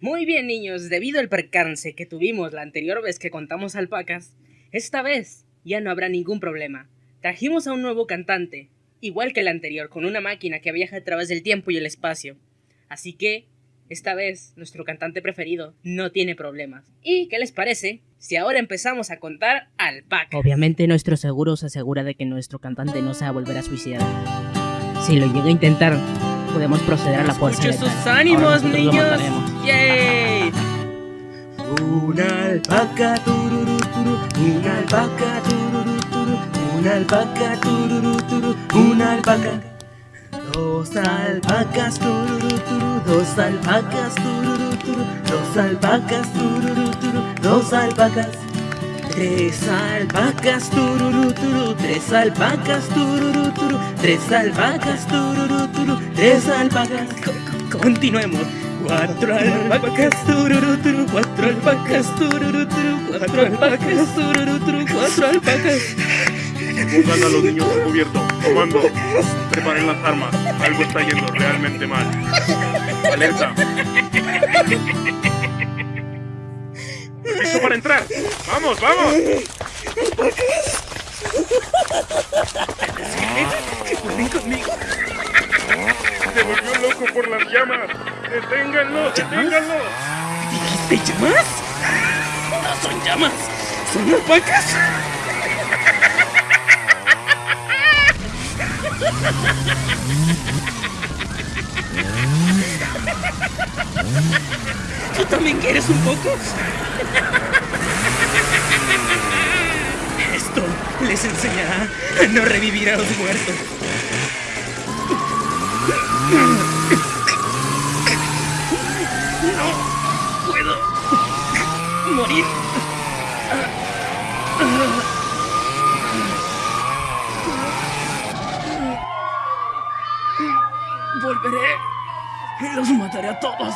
Muy bien niños, debido al percance que tuvimos la anterior vez que contamos alpacas, esta vez ya no habrá ningún problema. Trajimos a un nuevo cantante, igual que el anterior, con una máquina que viaja a través del tiempo y el espacio. Así que, esta vez, nuestro cantante preferido no tiene problemas. ¿Y qué les parece si ahora empezamos a contar alpacas? Obviamente nuestro seguro se asegura de que nuestro cantante no se va a volver a suicidar. Si lo llega a intentar, podemos proceder a la fuerza ¡Escucho sus ánimos, niños! ¡Yay! Una alpaca turu, una alpaca turu, una alpaca tururú, turu, una alpaca. Dos alpacas tururú, turu, dos alpacas tururú, turu, dos alpacas turu, dos alpacas. Tres alpacas tururú, turu, tres alpacas tururú, turu, tres alpacas tururú, turu, tres. Co- Continuemos. Cuatro alpacas, tururú, turu, cuatro alpacas, tururú, turu, cuatro alpacas, tururú, turu, cuatro alpacas. Pongan a los niños a cubierto. Comando. Preparen las armas. Algo está yendo realmente mal. Alerta. ¡Vamos, vamos! ¡Ven conmigo! Se volvió loco por las llamas. ¡Deténganlo! ¡Deténganlo! ¿Dijiste llamas? No son llamas, son alpacas. ¿Tú también quieres un poco? les enseñará a no revivir a los muertos. No puedo morir. Volveré y los mataré a todos.